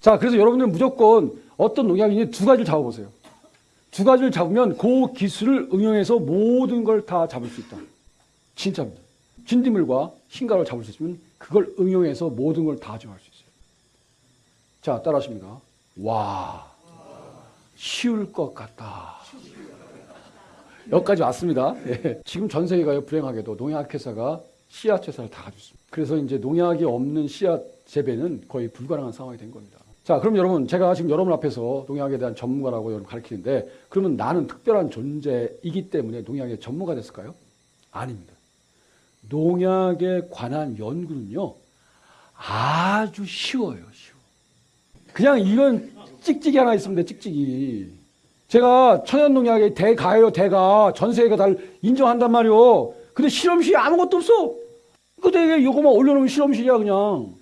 자, 그래서 여러분들 무조건 어떤 농약인지 두 가지를 잡아보세요. 두 가지를 잡으면 그 기술을 응용해서 모든 걸 다 잡을 수 있다. 진짜입니다. 진딧물과 흰가루를 잡을 수 있으면 그걸 응용해서 모든 걸다 정할 수 있어요. 자, 따라 하십니까? 와, 쉬울 것 같다. 여기까지 왔습니다. 예. 지금 전 세계가 불행하게도 농약회사가 씨앗 회사를 다 가지고 있습니다. 그래서 이제 농약이 없는 씨앗 재배는 거의 불가능한 상황이 된 겁니다. 자, 그럼 여러분, 제가 지금 여러분 앞에서 농약에 대한 전문가라고 여러분 가르치는데, 그러면 나는 특별한 존재이기 때문에 농약의 전문가 됐을까요? 아닙니다. 농약에 관한 연구는요, 아주 쉬워요, 쉬워. 그냥 이건 찍찍이 하나 있으면 돼, 찍찍이. 제가 천연농약의 대가예요, 대가. 전 세계가 다 인정한단 말이오. 근데 실험실이 아무것도 없어. 근데 왜 이거만 올려놓으면 실험실이야, 그냥.